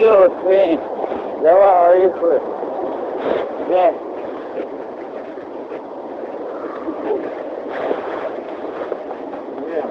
Все, свинь. Давай, поїхали. Де? Я